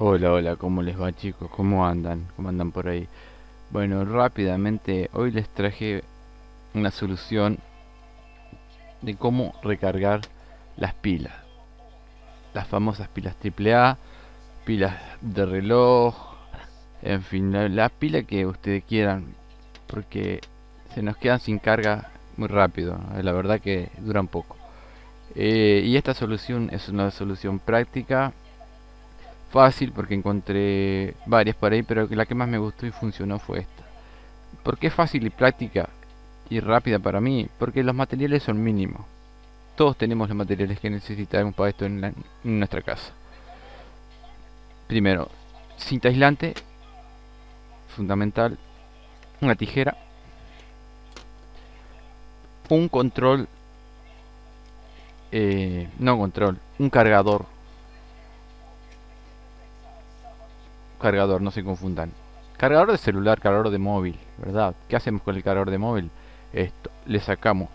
Hola, hola, ¿cómo les va chicos? ¿Cómo andan? ¿Cómo andan por ahí? Bueno, rápidamente hoy les traje una solución de cómo recargar las pilas. Las famosas pilas AAA, pilas de reloj, en fin, la, pila que ustedes quieran, porque se nos quedan sin carga muy rápido, la verdad que duran poco. Eh, y esta solución es una solución práctica fácil porque encontré varias por ahí, pero la que más me gustó y funcionó fue esta. ¿Por qué fácil y práctica y rápida para mí? Porque los materiales son mínimos. Todos tenemos los materiales que necesitamos para esto en, nuestra casa. Primero, cinta aislante, fundamental, una tijera, un control, eh, no control, un cargador cargador, no se confundan. Cargador de celular, cargador de móvil, ¿verdad? ¿Qué hacemos con el cargador de móvil? Esto, le sacamos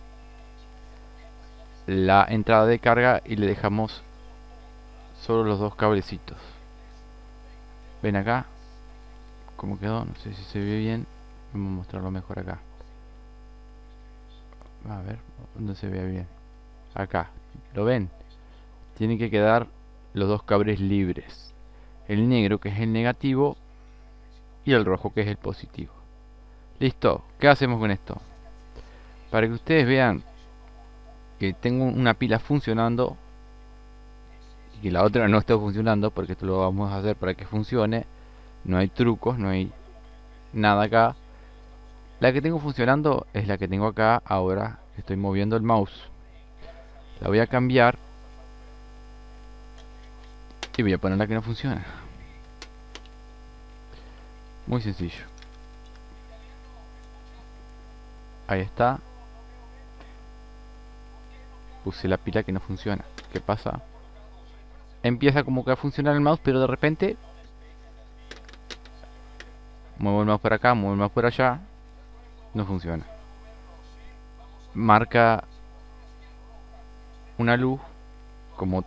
la entrada de carga y le dejamos solo los dos cablecitos. Ven acá, ¿cómo quedó? No sé si se ve bien. Vamos a mostrarlo mejor acá. A ver, ¿dónde se ve bien? Acá, ¿lo ven? Tienen que quedar los dos cables libres el negro que es el negativo y el rojo que es el positivo. Listo, ¿qué hacemos con esto? Para que ustedes vean que tengo una pila funcionando y que la otra no está funcionando, porque esto lo vamos a hacer para que funcione, no hay trucos, no hay nada acá. La que tengo funcionando es la que tengo acá ahora estoy moviendo el mouse. La voy a cambiar y voy a poner la que no funciona. Muy sencillo. Ahí está. Puse la pila que no funciona. ¿Qué pasa? Empieza como que a funcionar el mouse, pero de repente... Muevo el mouse por acá, muevo el mouse por allá. No funciona. Marca una luz como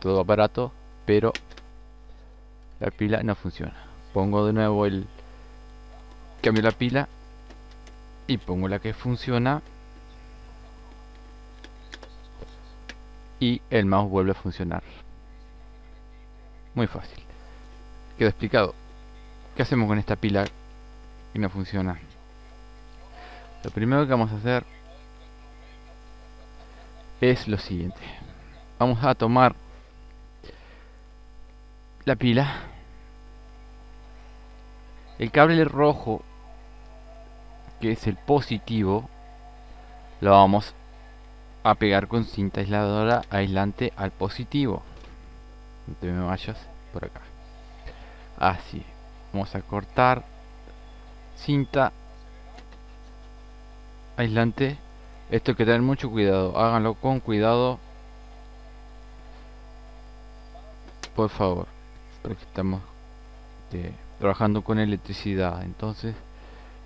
todo aparato, pero la pila no funciona. Pongo de nuevo el cambio la pila y pongo la que funciona y el mouse vuelve a funcionar. Muy fácil. Quedó explicado. ¿Qué hacemos con esta pila que no funciona? Lo primero que vamos a hacer es lo siguiente. Vamos a tomar la pila. El cable rojo que es el positivo lo vamos a pegar con cinta aisladora aislante al positivo. No te me vayas por acá. Así vamos a cortar cinta aislante. Esto hay que tener mucho cuidado. Háganlo con cuidado. Por favor porque estamos este, trabajando con electricidad. Entonces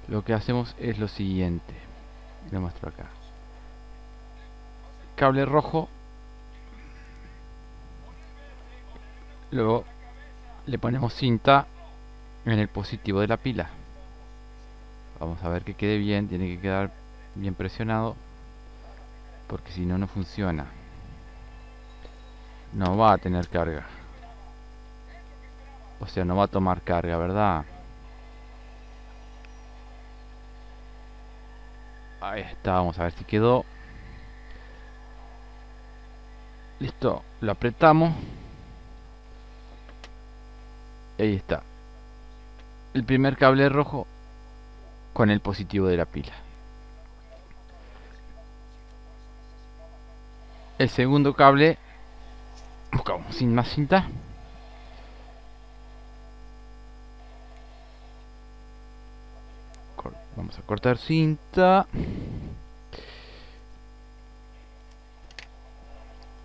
lo que hacemos es lo siguiente. Lo muestro acá. Cable rojo. Luego le ponemos cinta en el positivo de la pila. Vamos a ver que quede bien tiene que quedar bien presionado porque si no no funciona. No va a tener carga o sea, no va a tomar carga, ¿verdad? Ahí está, vamos a ver si quedó. Listo, lo apretamos. Y ahí está. El primer cable rojo con el positivo de la pila. El segundo cable buscamos sin más cinta. Vamos a cortar cinta.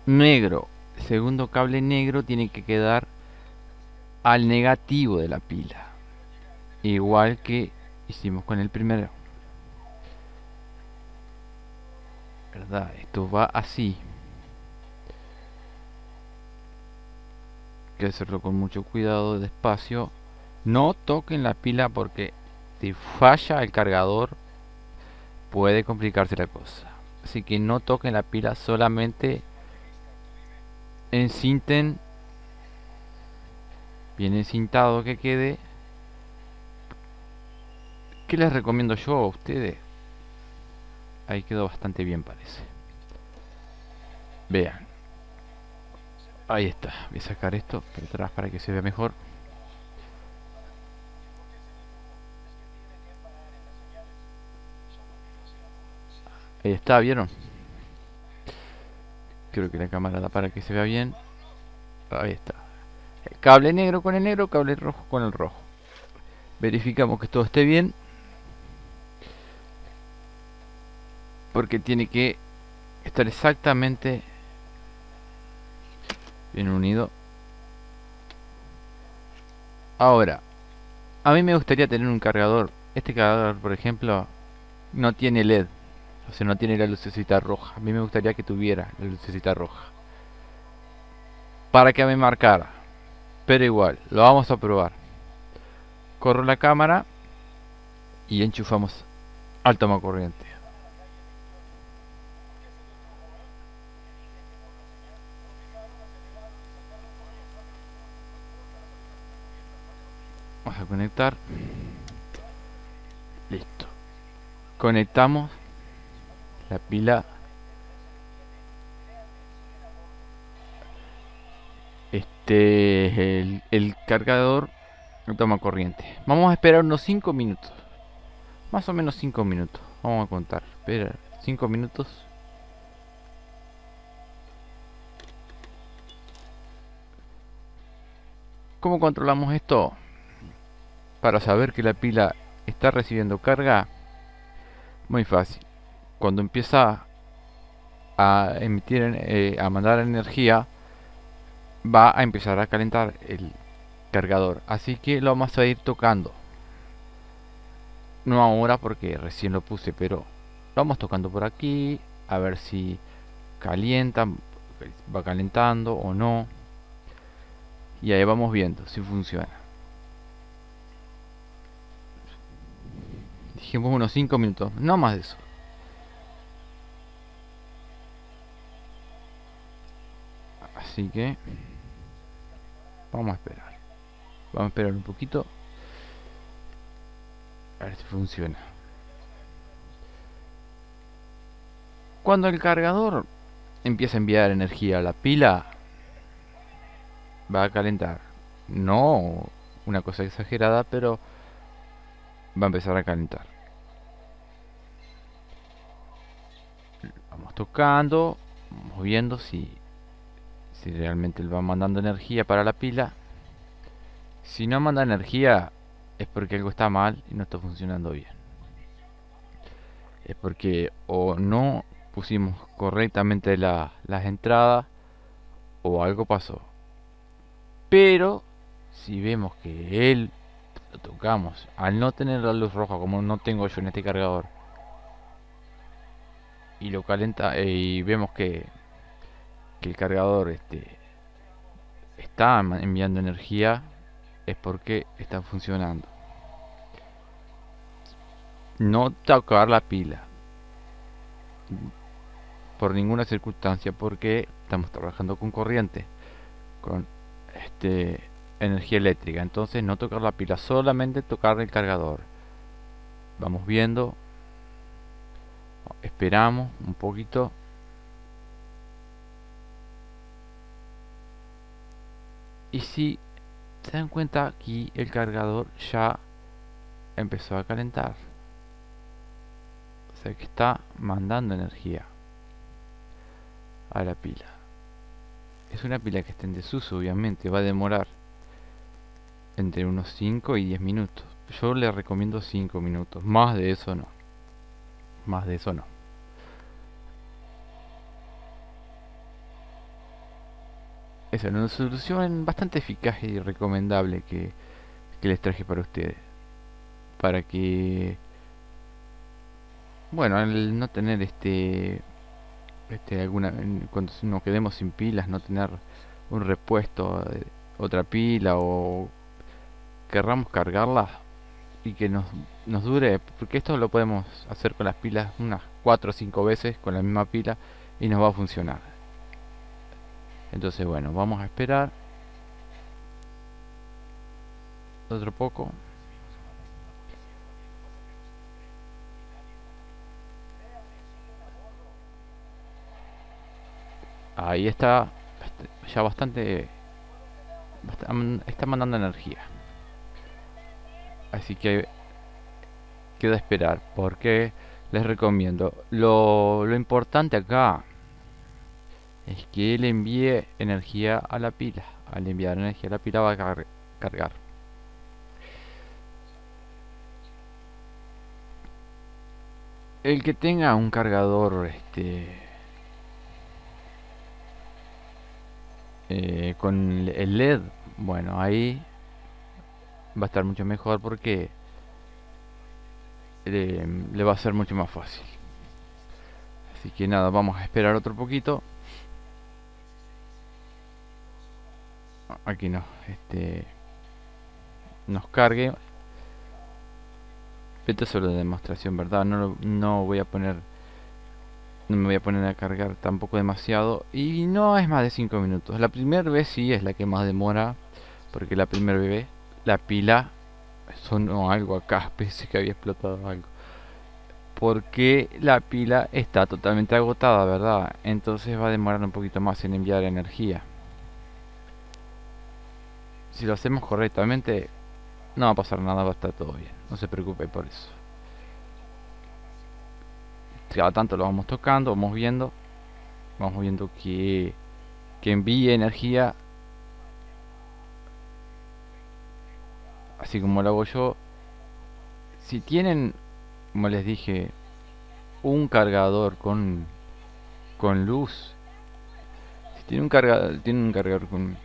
Negro. segundo cable negro tiene que quedar al negativo de la pila. Igual que hicimos con el primero. ¿Verdad? Esto va así. que hacerlo con mucho cuidado, despacio. No toquen la pila porque si falla el cargador puede complicarse la cosa. Así que no toquen la pila, solamente encinten bien encintado que quede. ¿Qué les recomiendo yo a ustedes? Ahí quedó bastante bien parece. Vean. Ahí está. Voy a sacar esto por atrás para que se vea mejor. Ahí está, ¿vieron? Creo que la cámara da para que se vea bien. Ahí está. cable negro con el negro, cable rojo con el rojo. Verificamos que todo esté bien. Porque tiene que estar exactamente bien unido. Ahora, a mí me gustaría tener un cargador. Este cargador, por ejemplo, no tiene LED. O sea, no tiene la lucecita roja. A mí me gustaría que tuviera la lucecita roja. Para que me marcara. Pero igual, lo vamos a probar. Corro la cámara y enchufamos al toma corriente. Vamos a conectar. Listo. Conectamos la pila. Este el, el cargador toma corriente. Vamos a esperar unos 5 minutos. Más o menos 5 minutos. Vamos a contar. Espera 5 minutos. ¿Cómo controlamos esto? Para saber que la pila está recibiendo carga, muy fácil cuando empieza a emitir, eh, a mandar energía, va a empezar a calentar el cargador. Así que lo vamos a ir tocando. No ahora porque recién lo puse, pero lo vamos tocando por aquí. A ver si calienta, va calentando o no. Y ahí vamos viendo si funciona. Dijimos unos 5 minutos, no más de eso. Así que vamos a esperar. Vamos a esperar un poquito. A ver si funciona. Cuando el cargador empieza a enviar energía a la pila, va a calentar. No una cosa exagerada, pero va a empezar a calentar. Vamos tocando, moviendo si si realmente va mandando energía para la pila. Si no manda energía es porque algo está mal y no está funcionando bien. Es porque o no pusimos correctamente las entradas o algo pasó. Pero si vemos que él lo tocamos al no tener la luz roja como no tengo yo en este cargador y lo calenta eh, y vemos que el cargador este, está enviando energía es porque está funcionando. No tocar la pila por ninguna circunstancia porque estamos trabajando con corriente, con este energía eléctrica. Entonces no tocar la pila, solamente tocar el cargador. Vamos viendo, esperamos un poquito y si se dan cuenta aquí el cargador ya empezó a calentar. O sea que está mandando energía a la pila. Es una pila que está en desuso obviamente va a demorar entre unos 5 y 10 minutos. Yo le recomiendo 5 minutos más de eso no. Más de eso no es una solución bastante eficaz y recomendable que, les traje para ustedes. Para que, bueno, al no tener este, este alguna, cuando nos quedemos sin pilas, no tener un repuesto otra pila o querramos cargarla y que nos, nos dure, porque esto lo podemos hacer con las pilas unas 4 o 5 veces con la misma pila y nos va a funcionar. Entonces bueno, vamos a esperar otro poco. Ahí está ya bastante está mandando energía así que queda esperar porque les recomiendo lo, lo importante acá es que él envíe energía a la pila. Al enviar energía a la pila va a cargar. El que tenga un cargador este eh, con el LED bueno ahí va a estar mucho mejor porque le, va a ser mucho más fácil. Así que nada vamos a esperar otro poquito aquí no este nos cargue. Esto es solo de demostración verdad no, no voy a poner no me voy a poner a cargar tampoco demasiado. Y no es más de 5 minutos. La primera vez sí es la que más demora porque la primera vez la pila sonó algo acá. Pensé que había explotado algo. Porque la pila está totalmente agotada verdad entonces va a demorar un poquito más en enviar energía si lo hacemos correctamente no va a pasar nada va a estar todo bien. No se preocupe por eso. Cada tanto lo vamos tocando vamos viendo vamos viendo que que envíe energía. Así como lo hago yo. Si tienen como les dije un cargador con con luz si tiene un cargador tiene un cargador con,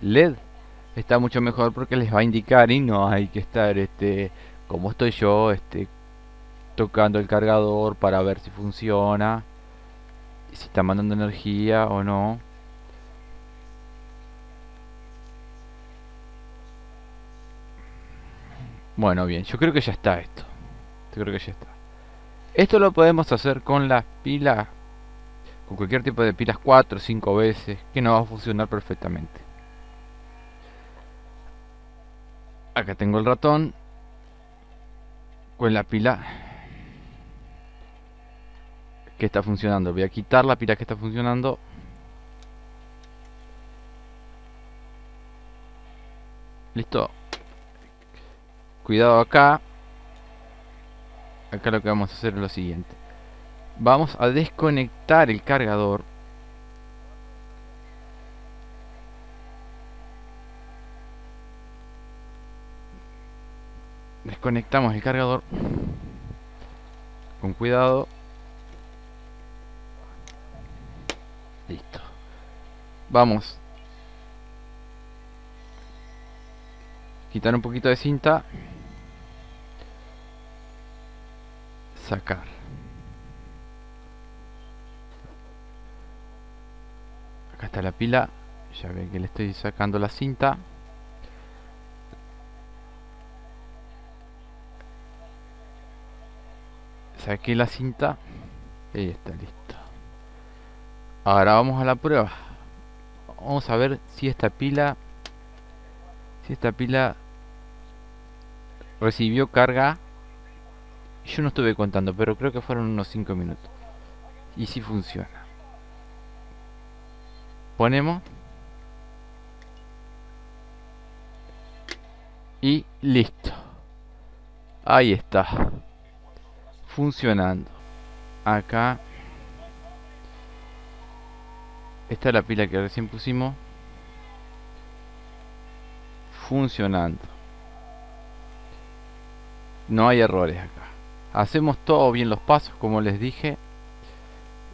led está mucho mejor porque les va a indicar y no hay que estar este como estoy yo este tocando el cargador para ver si funciona si está mandando energía o no Bueno, bien, yo creo que ya está esto. Yo creo que ya está. Esto lo podemos hacer con las pilas, con cualquier tipo de pilas 4 o 5 veces, que no va a funcionar perfectamente. Acá tengo el ratón con la pila que está funcionando. Voy a quitar la pila que está funcionando. Listo cuidado acá acá lo que vamos a hacer es lo siguiente vamos a desconectar el cargador. Desconectamos el cargador. Con cuidado. Listo. Vamos. Quitar un poquito de cinta. Sacar acá está la pila. Ya ven que le estoy sacando la cinta. Saqué la cinta. Y está listo. Ahora vamos a la prueba. Vamos a ver si esta pila si esta pila recibió carga. Yo no estuve contando, pero creo que fueron unos 5 minutos. Y si funciona. Ponemos. Y listo. Ahí está. Funcionando. Acá. Esta es la pila que recién pusimos. Funcionando. No hay errores acá. Hacemos todo bien los pasos como les dije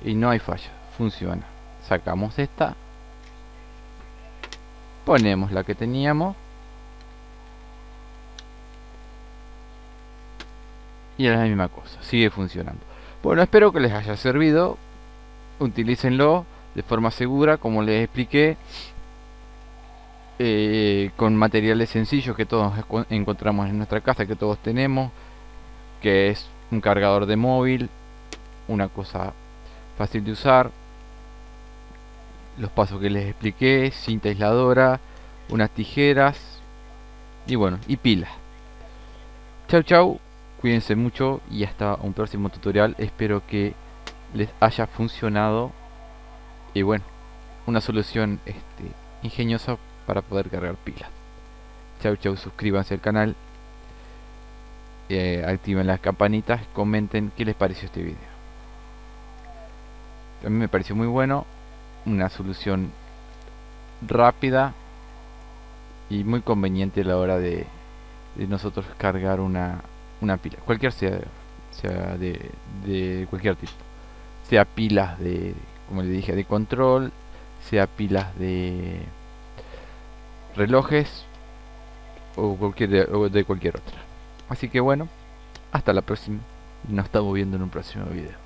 y no hay falla, funciona. Sacamos esta, ponemos la que teníamos. Y es la misma cosa, sigue funcionando. Bueno, espero que les haya servido, utilícenlo de forma segura como les expliqué eh, con materiales sencillos que todos encontramos en nuestra casa, que todos tenemos, que es un cargador de móvil, una cosa fácil de usar, los pasos que les expliqué, cinta aisladora, unas tijeras y bueno, y pilas. Chau chau, cuídense mucho y hasta un próximo tutorial. Espero que les haya funcionado y bueno, una solución este, ingeniosa para poder cargar pilas. Chau chau, suscríbanse al canal, eh, activen las campanitas, comenten qué les pareció este video. A mí me pareció muy bueno, una solución rápida y muy conveniente a la hora de, nosotros cargar una, una pila, cualquier sea, sea de, de cualquier tipo, sea pilas de, como le dije, de control, sea pilas de relojes o cualquier de, de cualquier otra. Así que bueno, hasta la próxima. Nos estamos viendo en un próximo video.